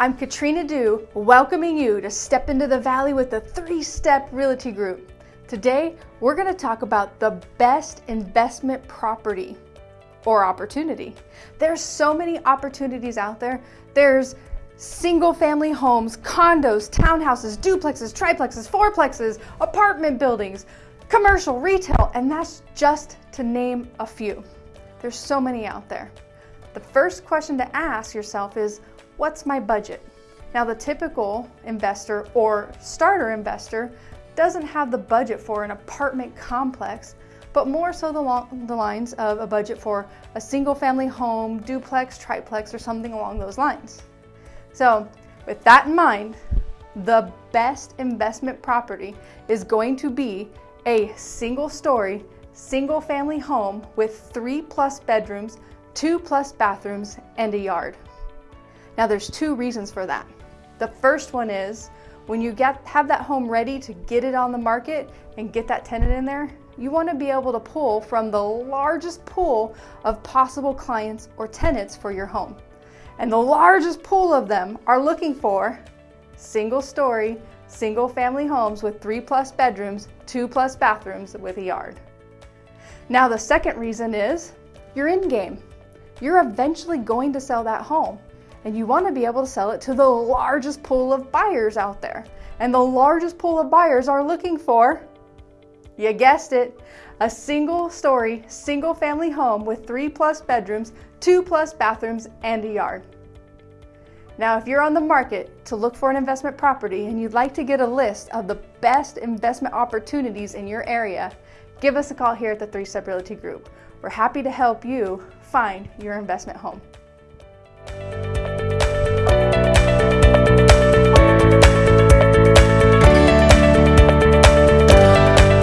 I'm Katrina Dew, welcoming you to Step into the Valley with the Three Step Realty Group. Today, we're going to talk about the best investment property or opportunity. There's so many opportunities out there. There's single family homes, condos, townhouses, duplexes, triplexes, fourplexes, apartment buildings, commercial, retail, and that's just to name a few. There's so many out there. The first question to ask yourself is, what's my budget? Now the typical investor or starter investor doesn't have the budget for an apartment complex, but more so the, the lines of a budget for a single family home, duplex, triplex, or something along those lines. So with that in mind, the best investment property is going to be a single story, single family home with three plus bedrooms, two plus bathrooms, and a yard. Now there's two reasons for that. The first one is when you get have that home ready to get it on the market and get that tenant in there, you want to be able to pull from the largest pool of possible clients or tenants for your home. And the largest pool of them are looking for single story, single family homes with three plus bedrooms, two plus bathrooms with a yard. Now the second reason is you're in game. You're eventually going to sell that home and you want to be able to sell it to the largest pool of buyers out there. And the largest pool of buyers are looking for, you guessed it, a single story, single family home with three plus bedrooms, two plus bathrooms, and a yard. Now, if you're on the market to look for an investment property and you'd like to get a list of the best investment opportunities in your area, give us a call here at the Three Step Realty Group. We're happy to help you find your investment home.